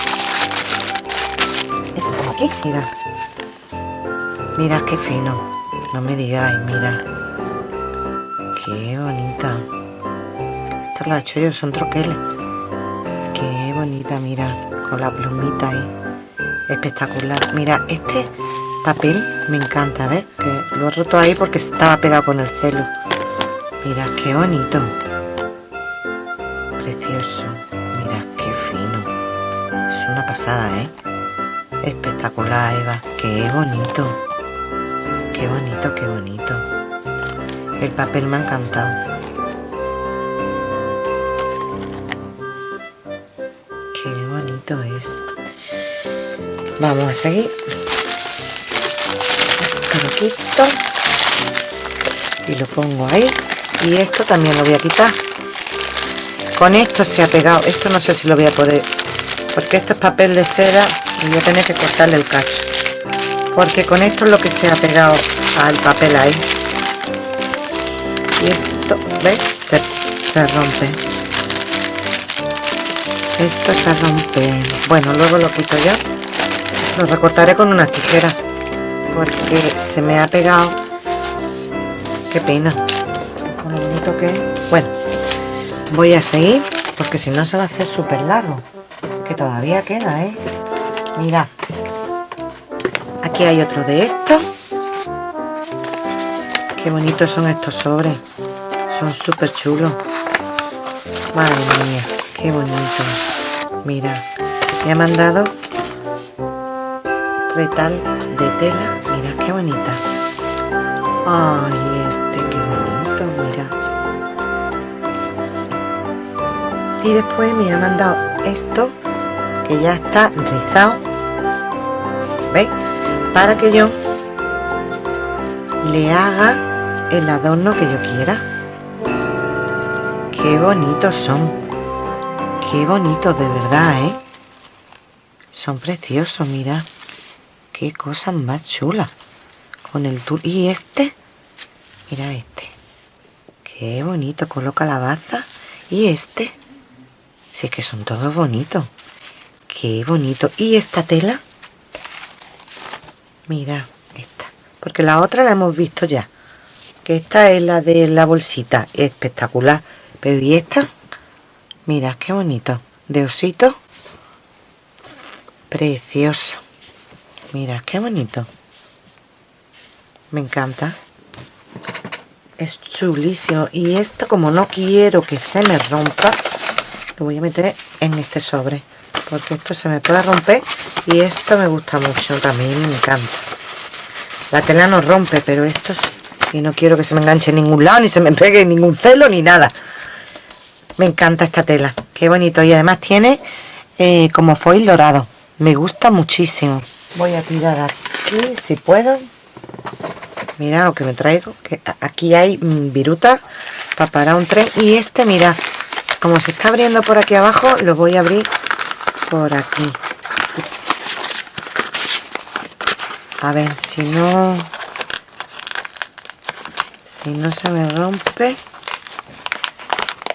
Esto como aquí, mira. Mira qué fino. No me digáis, mira. Qué bonita. Esto lo he hecho yo, son troqueles. Qué bonita, mira. Con la plumita ahí. Espectacular. Mira, este papel me encanta, ¿ves? Que lo he roto ahí porque estaba pegado con el celo. Mira, qué bonito precioso. Qué fino. Es una pasada, ¿eh? Espectacular, Eva. Qué bonito. Qué bonito, qué bonito. El papel me ha encantado. Qué bonito es. Vamos a seguir. Esto lo quito. Y lo pongo ahí. Y esto también lo voy a quitar con esto se ha pegado esto no sé si lo voy a poder porque esto es papel de seda y voy a tener que cortarle el cacho. Porque con esto es lo que se ha pegado al papel ahí. Y esto ¿ves? se, se rompe. Esto se rompe. Bueno luego lo quito ya. Lo recortaré con una tijera porque se me ha pegado. Qué pena. Con bonito que bueno voy a seguir porque si no se va a hacer súper largo. Que todavía queda ¿eh? mira. Aquí hay otro de estos. Qué bonitos son estos sobres. Son súper chulos. Madre mía qué bonito. Mira me ha mandado retal de tela. Mira qué bonita. Ay este y después me ha mandado esto que ya está rizado ¿veis? para que yo le haga el adorno que yo quiera. Qué bonitos son. Qué bonitos de verdad ¿eh? son preciosos mira. Qué cosas más chulas con el tul y este mira este. Qué bonito coloca la baza. Y este si es que son todos bonitos. Qué bonito. ¿Y esta tela? Mira, esta. Porque la otra la hemos visto ya. Que esta es la de la bolsita. Espectacular. Pero ¿y esta? Mira, qué bonito. De osito. Precioso. Mira, qué bonito. Me encanta. Es chulísimo. Y esto, como no quiero que se me rompa, lo voy a meter en este sobre. Porque esto se me puede romper. Y esto me gusta mucho también. Me encanta. La tela no rompe, pero esto sí. Y no quiero que se me enganche en ningún lado, ni se me pegue ningún celo, ni nada. Me encanta esta tela. Qué bonito. Y además tiene eh, como foil dorado. Me gusta muchísimo. Voy a tirar aquí, si puedo. Mira lo que me traigo. Que aquí hay mm, viruta para parar un tren. Y este, mira, como se está abriendo por aquí abajo, lo voy a abrir por aquí. A ver, si no... Si no se me rompe...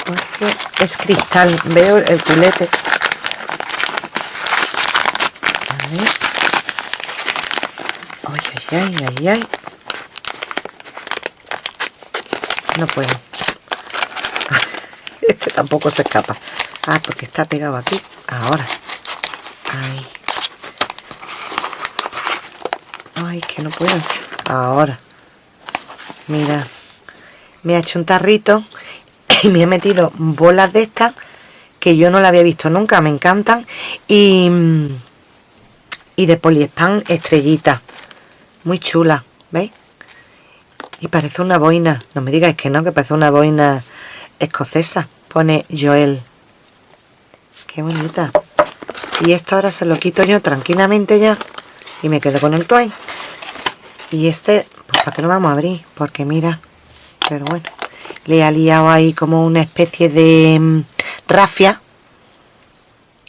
Porque es cristal. Veo el culete. A ver. Ay, ay, ay, ay, ay. No puedo. Este tampoco se escapa. Ah, porque está pegado aquí. Ahora. Que no puedo. Ahora. Mira. Me ha hecho un tarrito y me he metido bolas de estas que yo no la había visto nunca. Me encantan. Y, y de poliespan estrellita. Muy chula. ¿Veis? Y parece una boina. No me digáis que no, que parece una boina escocesa. Pone Joel. Qué bonita. Y esto ahora se lo quito yo tranquilamente ya. Y me quedo con el twine. Y este, pues para qué lo vamos a abrir. Porque mira. Pero bueno. Le ha liado ahí como una especie de mm, rafia.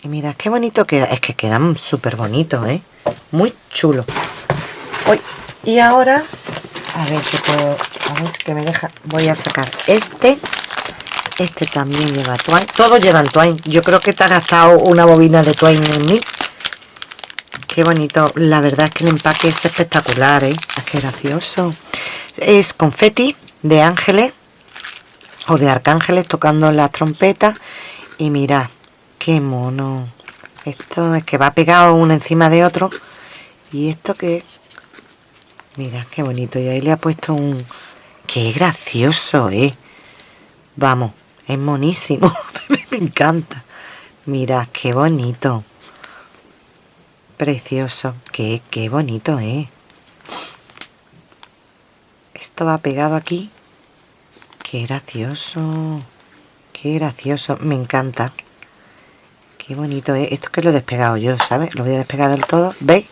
Y mira, qué bonito queda. Es que quedan súper bonitos, ¿eh? Muy chulo. Y ahora a ver si puedo a ver que me deja voy a sacar este este también lleva twine todos llevan twine yo creo que te ha gastado una bobina de twine en mí. Qué bonito. La verdad es que el empaque es espectacular ¿eh? Qué gracioso. Es confeti de ángeles o de arcángeles tocando la trompeta. Y mira qué mono. Esto es que va pegado uno encima de otro. Y esto que Mira, qué bonito. Y ahí le ha puesto un... ¡Qué gracioso, eh! Vamos, es monísimo. Me encanta. Mira, qué bonito. Precioso. Qué, qué bonito, eh. Esto va pegado aquí. Qué gracioso. Qué gracioso. Me encanta. Qué bonito, eh. Esto que lo he despegado yo, ¿sabes? Lo voy a despegar del todo. ¿Veis?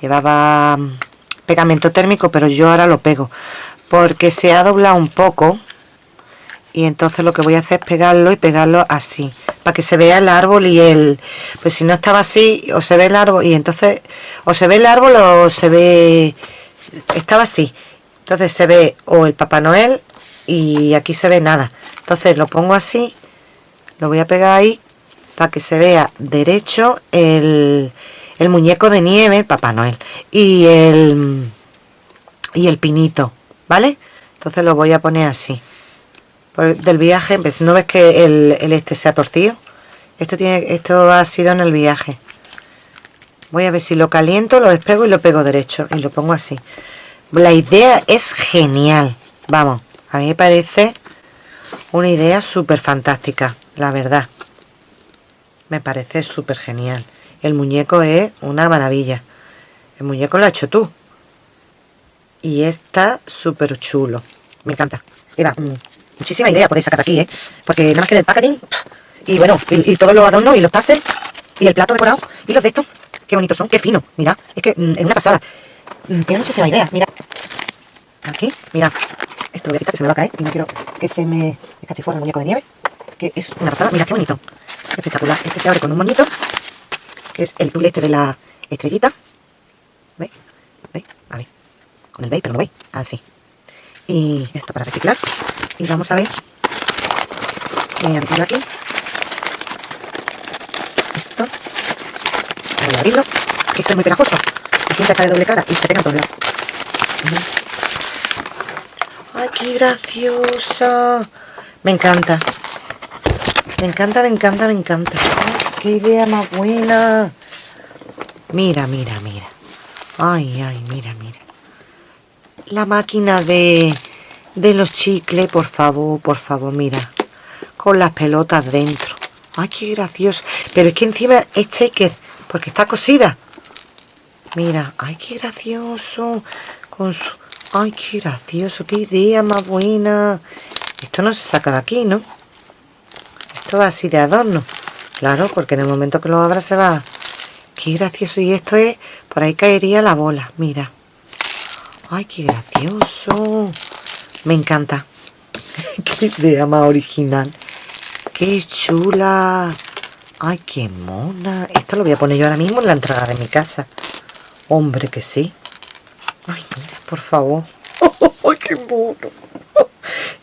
Llevaba pegamento térmico, pero yo ahora lo pego porque se ha doblado un poco y entonces lo que voy a hacer es pegarlo y pegarlo así para que se vea el árbol y el pues si no estaba así o se ve el árbol y entonces o se ve el árbol o se ve estaba así entonces se ve o el Papá Noel y aquí se ve nada entonces lo pongo así lo voy a pegar ahí para que se vea derecho el, el muñeco de nieve, Papá Noel, y el, y el pinito, ¿vale? Entonces lo voy a poner así. Del viaje, pues, ¿no ves que el, este se ha torcido? Esto, tiene, esto ha sido en el viaje. Voy a ver si lo caliento, lo despego y lo pego derecho. Y lo pongo así. La idea es genial. Vamos, a mí me parece una idea súper fantástica, la verdad. Me parece súper genial. El muñeco es una maravilla. El muñeco lo has hecho tú. Y está súper chulo. Me encanta. Mm, muchísima idea podéis sacar aquí, ¿eh? Porque nada más que el packaging. Y bueno, y, todos los adornos y los pases. Y el plato decorado. Y los de estos. Qué bonitos son. Qué fino. Mira. Es que mm, es una pasada. Mm, tiene muchísimas ideas. Mira. Aquí. Mira. Esto lo voy a quitar que se me va a caer. Y no quiero que se me fuera el muñeco de nieve. Que es una pasada. Mira, qué bonito. Espectacular. Este se abre con un moñito que es el tulete de la estrellita. ¿Veis? ¿Veis? A ver. Con el veis, pero no veis. Así. Y esto para reciclar. Y vamos a ver. Voy a meterlo aquí. Esto. Voy a abrirlo. Esto es muy pegajoso. La cinta está de doble cara y se pega en todos lados. ¡Ay, qué graciosa! Me encanta. Me encanta, me encanta, me encanta. ¡Qué idea más buena! Mira, mira, mira. Ay, ay, mira, mira. La máquina de, de los chicles, por favor, por favor, mira. Con las pelotas dentro. Ay, qué gracioso. Pero es que encima es shaker, porque está cosida. Mira, ay, qué gracioso. Ay, qué gracioso, qué idea más buena. Esto no se saca de aquí, ¿no? Esto va así de adorno. Claro, porque en el momento que lo abra se va... Qué gracioso. Y esto es... Por ahí caería la bola, mira. Ay, qué gracioso. Me encanta. qué idea más original. Qué chula. Ay, qué mona. Esto lo voy a poner yo ahora mismo en la entrada de mi casa. Hombre, que sí. Ay, mira, por favor. ¡Ay, qué mono!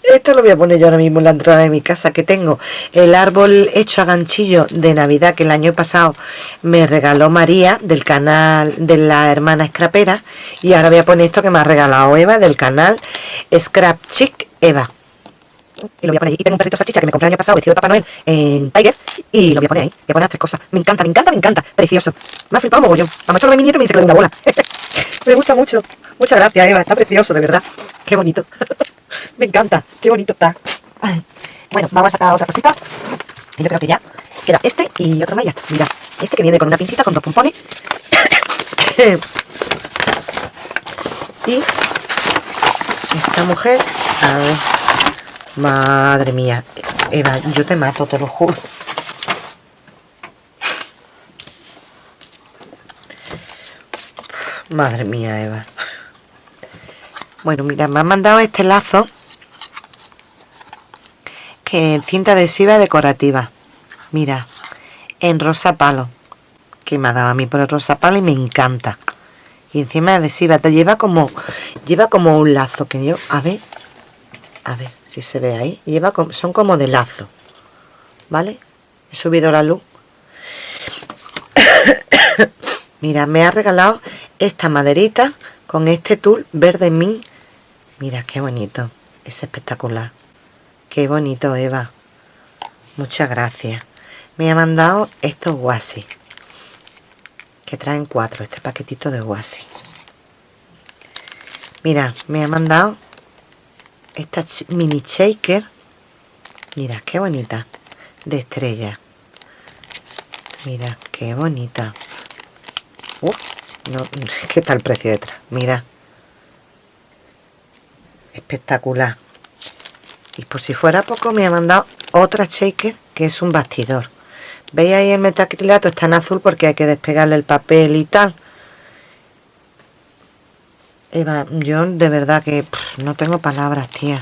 Esto lo voy a poner yo ahora mismo en la entrada de mi casa, que tengo el árbol hecho a ganchillo de Navidad que el año pasado me regaló María del canal de la hermana Scrapera y ahora voy a poner esto que me ha regalado Eva del canal Scrap Chic Eva. Y lo voy a poner ahí. Tengo un perrito salchicha que me compré el año pasado vestido de Papá Noel en Tiger y lo voy a poner ahí. Voy a poner tres cosas. Me encanta, me encanta, me encanta. Precioso. Me ha flipado mogollón. A mi nieto me dice que le una bola. me gusta mucho. Muchas gracias, Eva. Está precioso, de verdad. Qué bonito. Me encanta, qué bonito está. Bueno, vamos a sacar otra cosita. Y yo creo que ya queda este y otro más Mira, este que viene con una pincita con dos pompones. y esta mujer, a ver, madre mía, Eva, yo te mato, te lo juro. Madre mía, Eva. Bueno, mira, me han mandado este lazo que cinta adhesiva decorativa. Mira, en rosa palo. Que me ha dado a mí por el rosa palo y me encanta. Y encima adhesiva, te lleva como lleva como un lazo que yo, a ver, a ver si se ve ahí. Lleva son como de lazo. ¿Vale? He subido la luz. Mira, me ha regalado esta maderita con este tul verde min Mira, qué bonito. Es espectacular. Qué bonito, Eva. Muchas gracias. Me ha mandado estos guasi. Que traen cuatro. Este paquetito de guasi. Mira, me ha mandado esta mini shaker. Mira, qué bonita. De estrella. Mira, qué bonita. No, ¿Qué tal el precio detrás? Mira espectacular. Y por si fuera poco me ha mandado otra shaker que es un bastidor. Veis ahí el metacrilato está en azul porque hay que despegarle el papel y tal. Eva, yo de verdad que no tengo palabras, tía.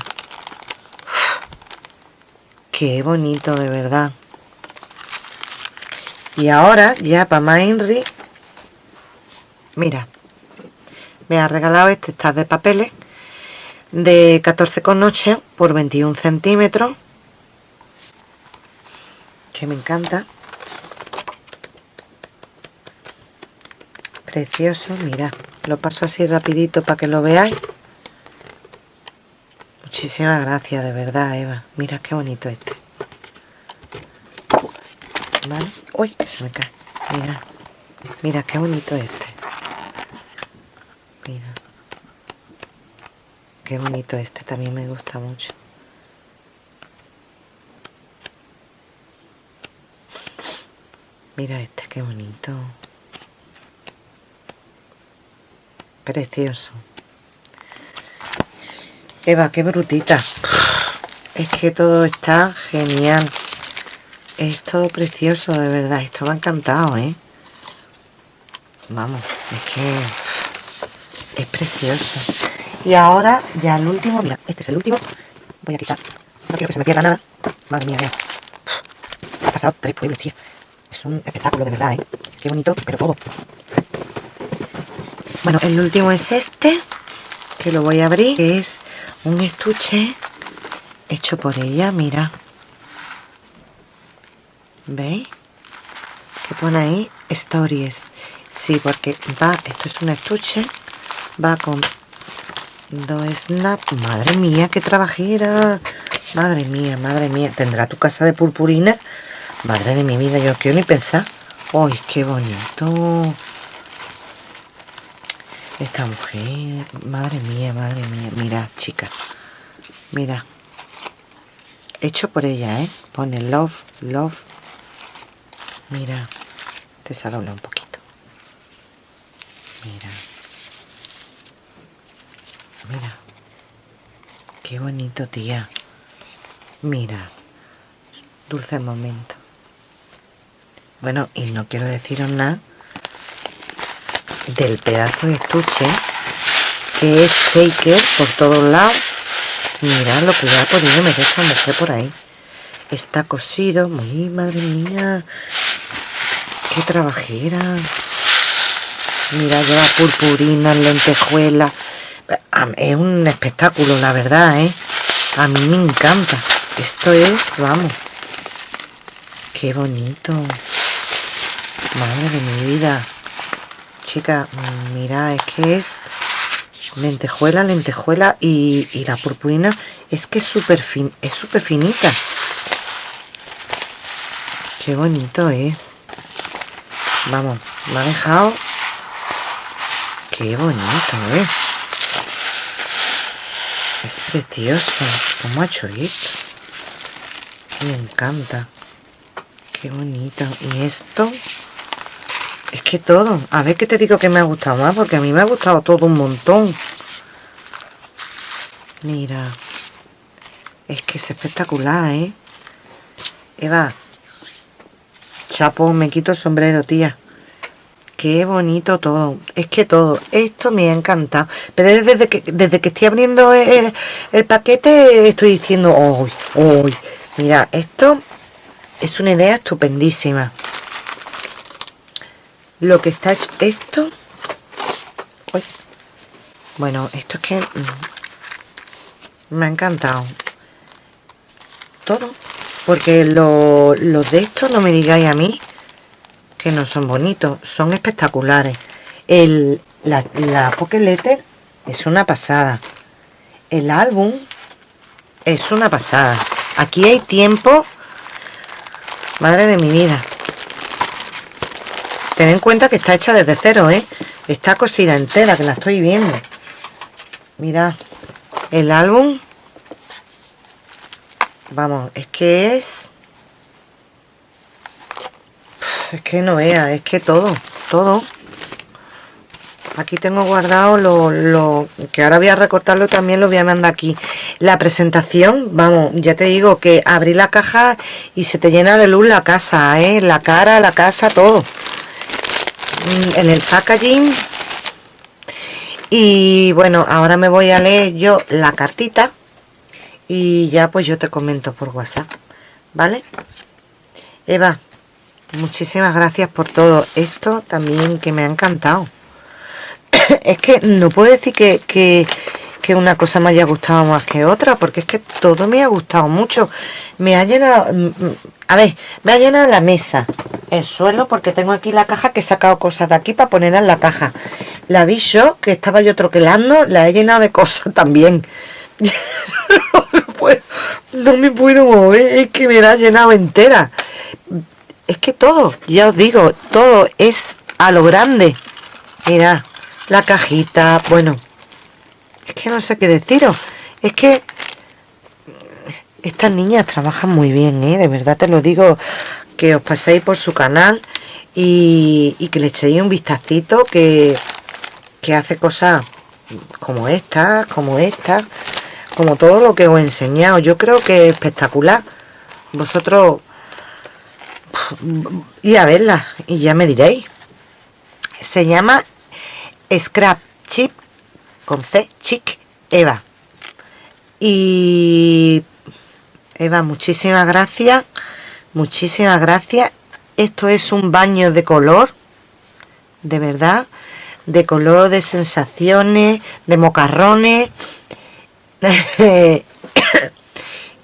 qué bonito, de verdad. Y ahora, ya para más mira, me ha regalado este estas de papeles de 14,8 por 21 centímetros que me encanta. Precioso, mira lo paso así rapidito para que lo veáis. Muchísimas gracias de verdad Eva. Mira qué bonito este. ¿Vale? uy se me cae. Mira mira qué bonito este mira qué bonito este también me gusta mucho. Mira este qué bonito. Precioso. Eva qué brutita. Es que todo está genial. Es todo precioso de verdad. Esto me ha encantado ¿eh? vamos es que es precioso y ahora ya el último, mira, este es el último. Voy a quitar, no quiero que se me pierda nada. Madre mía, mira. Ha pasado tres pueblos, tío. Es un espectáculo de verdad, ¿eh? Qué bonito, pero todo. Bueno, el último es este, que lo voy a abrir, que es un estuche hecho por ella, mira. ¿Veis? Que pone ahí stories. Sí, porque va, esto es un estuche, va con dos snap. Madre mía, qué trabajera. Madre mía, madre mía. ¿Tendrá tu casa de purpurina? Madre de mi vida, yo quiero ni pensar. ¡Ay, qué bonito! Esta mujer, madre mía, madre mía. Mira, chica. Mira. Hecho por ella, ¿eh? Pone love, love. Mira. Te se un poquito. Mira. Mira. Qué bonito, tía. Mira. Dulce momento. Bueno, y no quiero deciros nada del pedazo de estuche que es shaker por todos lados mirad lo que le ha podido meter esta mujer por ahí está cosido muy madre mía qué trabajera mira lleva purpurina lentejuela es un espectáculo la verdad ¿eh? a mí me encanta esto es vamos qué bonito madre de mi vida chica, mira, es que es lentejuela, lentejuela y, la purpurina es que es súper fin, es súper finita. Qué bonito es. Vamos, me ha dejado... Qué bonito es. Es precioso. ¿Cómo ha hecho esto? Me encanta. Qué bonito. Y esto... Es que todo. A ver qué te digo que me ha gustado más, porque a mí me ha gustado todo un montón. Mira. Es que es espectacular, ¿eh? Eva. Chapo, me quito el sombrero, tía. Qué bonito todo. Es que todo. Esto me ha encantado. Pero desde que, desde que estoy abriendo el, paquete, estoy diciendo, uy, uy. Mira, esto es una idea estupendísima lo que está esto bueno esto es que mm, me ha encantado todo porque los de estos no me digáis a mí que no son bonitos son espectaculares el, la, la Pocket Letter es una pasada el álbum es una pasada aquí hay tiempo madre de mi vida Ten en cuenta que está hecha desde cero, ¿eh? Está cosida entera, que la estoy viendo. Mira, el álbum. Vamos, es que es... Es que no vea, es que todo, todo. Aquí tengo guardado lo, lo, que ahora voy a recortarlo también lo voy a mandar aquí. La presentación, vamos, ya te digo que abrí la caja y se te llena de luz la casa, ¿eh? La cara, la casa, todo. Mm, en el packaging y bueno ahora me voy a leer yo la cartita y ya pues yo te comento por whatsapp vale eva muchísimas gracias por todo esto también que me ha encantado. Es que no puedo decir que, que, una cosa me haya gustado más que otra porque es que todo me ha gustado mucho. Me ha llenado mm, mm, a ver me ha llenado la mesa el suelo porque tengo aquí la caja que he sacado cosas de aquí para poner en la caja. La vi yo que estaba yo troquelando la he llenado de cosas también. No, me puedo, mover es que me la ha llenado entera es que todo ya os digo todo es a lo grande mira la cajita bueno es que no sé qué deciros es que estas niñas trabajan muy bien ¿eh? de verdad te lo digo que os paséis por su canal y, que le echéis un vistacito que, que hace cosas como esta, como esta, como todo lo que os he enseñado. Yo creo que es espectacular. Vosotros y a verla y ya me diréis. Se llama Scrap Chip con C, Chic Eva. Y Eva, muchísimas gracias muchísimas gracias esto es un baño de color de verdad de color de sensaciones de mocarrones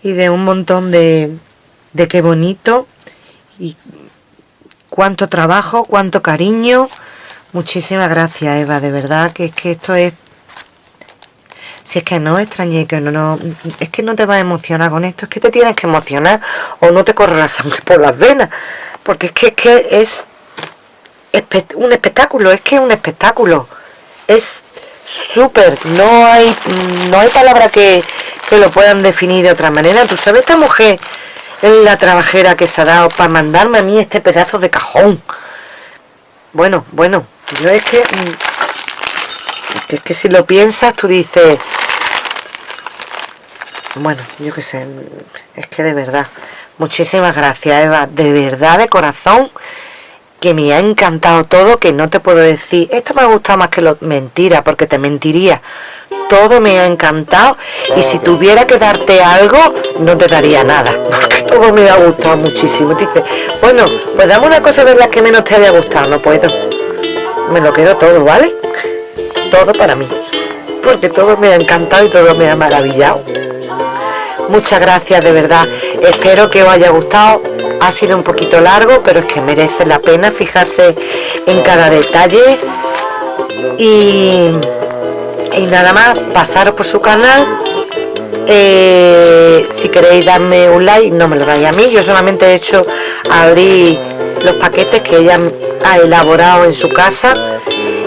y de un montón de de qué bonito cuánto trabajo cuánto cariño muchísimas gracias Eva de verdad que es que esto es Si es que no extrañé que no, no, es que no te vas a emocionar con esto, es que te tienes que emocionar o no te corre la sangre por las venas, porque es que es, que es un espectáculo, es que es un espectáculo, es súper, no hay, no hay palabra que, que lo puedan definir de otra manera. Tú sabes, esta mujer es la trabajera que se ha dado para mandarme a mí este pedazo de cajón. Bueno, bueno, yo es que, mm, es que si lo piensas, tú dices, bueno, yo qué sé, es que de verdad, muchísimas gracias Eva, de verdad, de corazón, que me ha encantado todo, que no te puedo decir, esto me ha gustado más que lo mentira, porque te mentiría. Todo me ha encantado y si tuviera que darte algo, no te daría nada, porque todo me ha gustado muchísimo. Dice, bueno, pues dame una cosa de las que menos te haya gustado, no puedo. Me lo quedo todo, ¿vale? Todo para mí, porque todo me ha encantado y todo me ha maravillado. Muchas gracias, de verdad. Espero que os haya gustado ha sido un poquito largo pero es que merece la pena fijarse en cada detalle y, y nada más pasaros por su canal. Eh, si queréis darme un like no me lo dais a mí. Yo solamente he hecho abrir los paquetes que ella ha elaborado en su casa.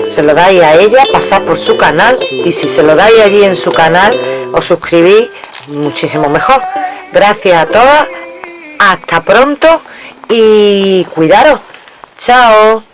Se lo dais a ella pasar por su canal. Y si se lo dais allí en su canal os suscribís muchísimo mejor. Gracias a todas hasta pronto y cuidaros. Chao.